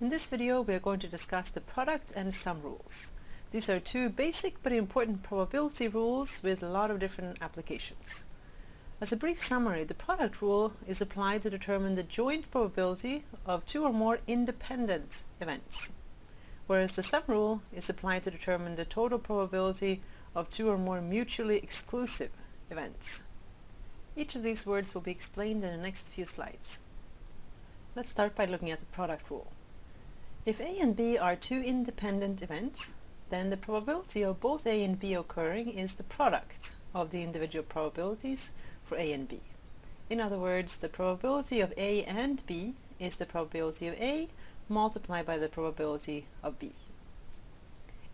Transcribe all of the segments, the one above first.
In this video we are going to discuss the product and sum rules. These are two basic but important probability rules with a lot of different applications. As a brief summary, the product rule is applied to determine the joint probability of two or more independent events, whereas the sum rule is applied to determine the total probability of two or more mutually exclusive events. Each of these words will be explained in the next few slides. Let's start by looking at the product rule. If A and B are two independent events, then the probability of both A and B occurring is the product of the individual probabilities for A and B. In other words, the probability of A and B is the probability of A multiplied by the probability of B.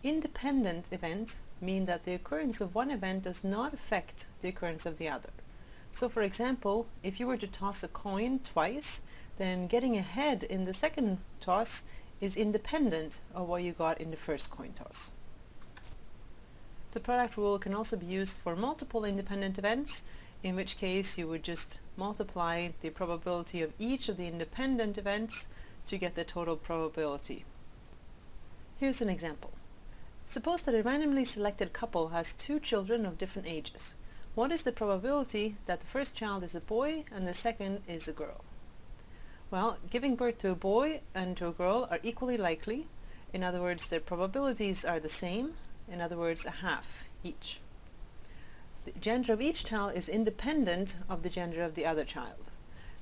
Independent events mean that the occurrence of one event does not affect the occurrence of the other. So for example, if you were to toss a coin twice, then getting ahead in the second toss is independent of what you got in the first coin toss. The product rule can also be used for multiple independent events, in which case you would just multiply the probability of each of the independent events to get the total probability. Here's an example. Suppose that a randomly selected couple has two children of different ages. What is the probability that the first child is a boy and the second is a girl? Well, giving birth to a boy and to a girl are equally likely. In other words, their probabilities are the same. In other words, a half each. The gender of each child is independent of the gender of the other child.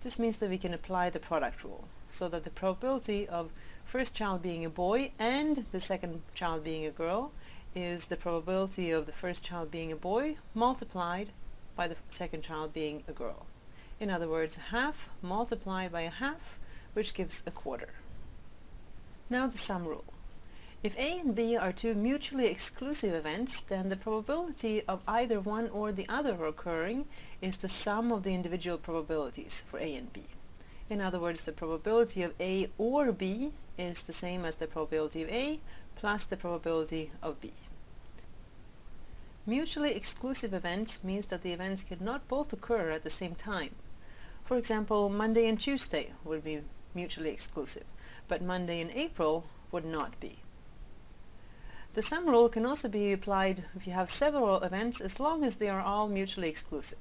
This means that we can apply the product rule, so that the probability of first child being a boy and the second child being a girl is the probability of the first child being a boy multiplied by the second child being a girl. In other words, half multiplied by a half, which gives a quarter. Now the sum rule. If A and B are two mutually exclusive events, then the probability of either one or the other occurring is the sum of the individual probabilities for A and B. In other words, the probability of A or B is the same as the probability of A plus the probability of B. Mutually exclusive events means that the events cannot both occur at the same time. For example, Monday and Tuesday would be mutually exclusive, but Monday and April would not be. The sum rule can also be applied if you have several events as long as they are all mutually exclusive.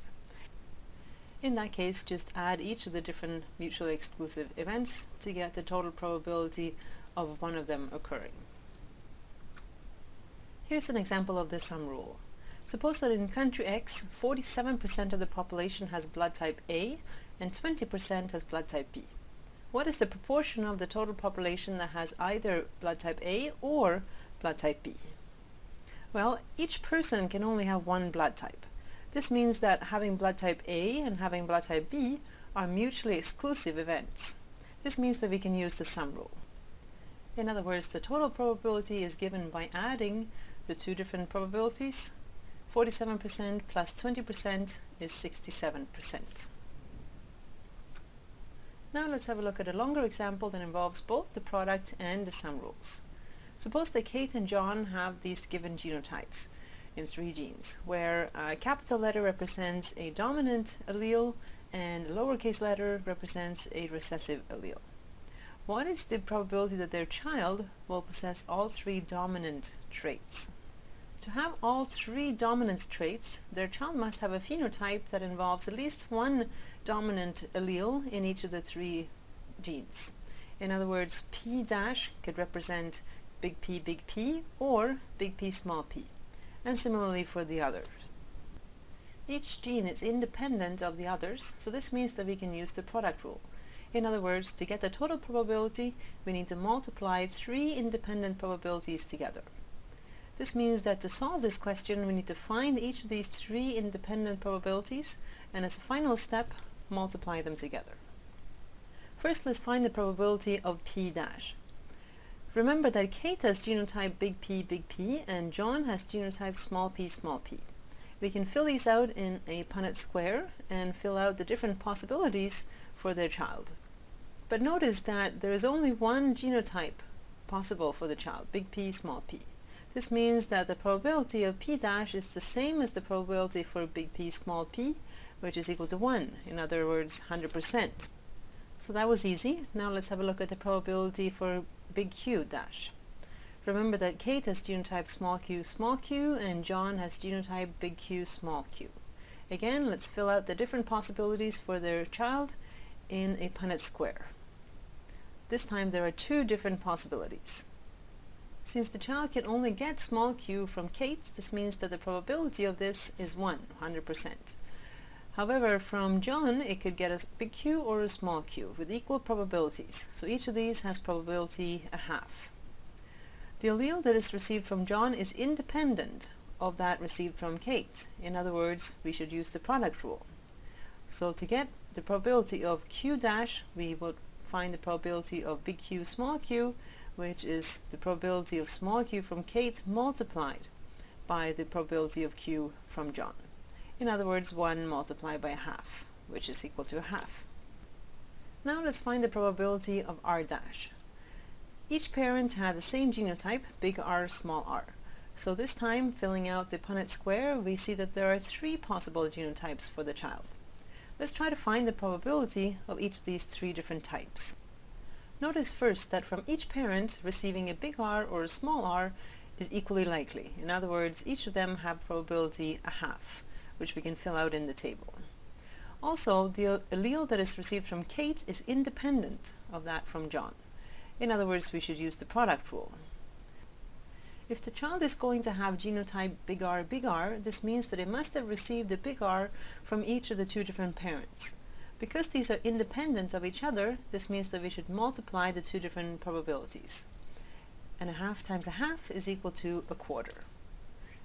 In that case, just add each of the different mutually exclusive events to get the total probability of one of them occurring. Here's an example of the sum rule. Suppose that in country X, 47% of the population has blood type A and 20% has blood type B. What is the proportion of the total population that has either blood type A or blood type B? Well, each person can only have one blood type. This means that having blood type A and having blood type B are mutually exclusive events. This means that we can use the sum rule. In other words, the total probability is given by adding the two different probabilities. 47% plus 20% is 67%. Now let's have a look at a longer example that involves both the product and the sum rules. Suppose that Kate and John have these given genotypes in three genes, where a capital letter represents a dominant allele and a lowercase letter represents a recessive allele. What is the probability that their child will possess all three dominant traits? To have all three dominant traits, their child must have a phenotype that involves at least one dominant allele in each of the three genes. In other words, P dash could represent big P, big P, or big P, small p. And similarly for the others. Each gene is independent of the others, so this means that we can use the product rule. In other words, to get the total probability, we need to multiply three independent probabilities together. This means that to solve this question we need to find each of these three independent probabilities and as a final step multiply them together. First let's find the probability of P dash. Remember that Kate has genotype big P big P and John has genotype small p small p. We can fill these out in a Punnett square and fill out the different possibilities for their child. But notice that there is only one genotype possible for the child, big P small p. This means that the probability of p dash is the same as the probability for big P small p, which is equal to 1, in other words 100%. So that was easy. Now let's have a look at the probability for big Q dash. Remember that Kate has genotype small q small q and John has genotype big Q small q. Again, let's fill out the different possibilities for their child in a Punnett square. This time there are two different possibilities. Since the child can only get small q from Kate, this means that the probability of this is 1, 100%. However, from John, it could get a big Q or a small q with equal probabilities. So each of these has probability a half. The allele that is received from John is independent of that received from Kate. In other words, we should use the product rule. So to get the probability of Q dash, we would find the probability of big Q small q, which is the probability of small q from Kate multiplied by the probability of Q from John. In other words, 1 multiplied by a half, which is equal to a half. Now let's find the probability of R dash. Each parent had the same genotype, big R, small r. So this time, filling out the Punnett square, we see that there are three possible genotypes for the child. Let's try to find the probability of each of these three different types. Notice first that from each parent, receiving a big R or a small r is equally likely. In other words, each of them have probability a half which we can fill out in the table. Also, the allele that is received from Kate is independent of that from John. In other words, we should use the product rule. If the child is going to have genotype big R big R, this means that it must have received a big R from each of the two different parents. Because these are independent of each other, this means that we should multiply the two different probabilities. And a half times a half is equal to a quarter.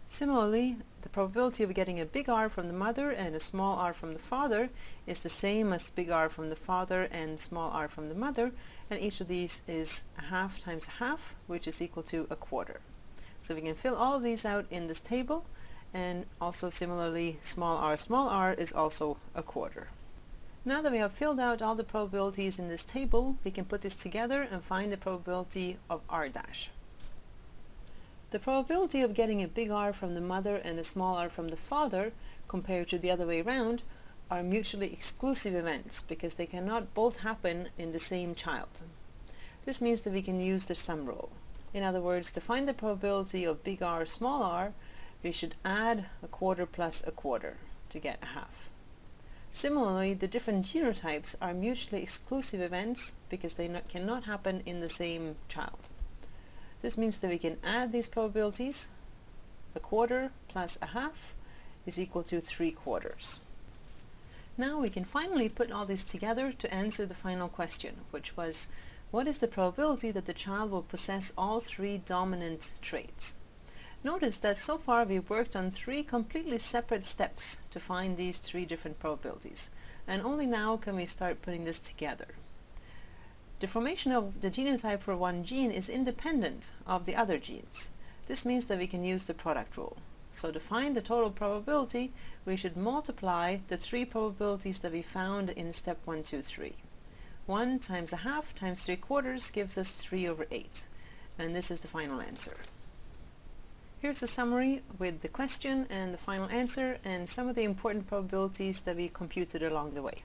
Similarly, the probability of getting a big R from the mother and a small r from the father is the same as big R from the father and small r from the mother, and each of these is a half times a half, which is equal to a quarter. So we can fill all of these out in this table, and also similarly, small r small r is also a quarter. Now that we have filled out all the probabilities in this table, we can put this together and find the probability of r dash. The probability of getting a big R from the mother and a small r from the father compared to the other way around are mutually exclusive events because they cannot both happen in the same child. This means that we can use the sum rule. In other words, to find the probability of big R small r, we should add a quarter plus a quarter to get a half. Similarly, the different genotypes are mutually exclusive events because they not, cannot happen in the same child. This means that we can add these probabilities. A quarter plus a half is equal to three quarters. Now we can finally put all this together to answer the final question, which was, what is the probability that the child will possess all three dominant traits? Notice that so far we've worked on three completely separate steps to find these three different probabilities, and only now can we start putting this together. The formation of the genotype for one gene is independent of the other genes. This means that we can use the product rule. So to find the total probability, we should multiply the three probabilities that we found in step 1, 2, 3. 1 times a half times 3 quarters gives us 3 over 8. And this is the final answer. Here's a summary with the question and the final answer and some of the important probabilities that we computed along the way.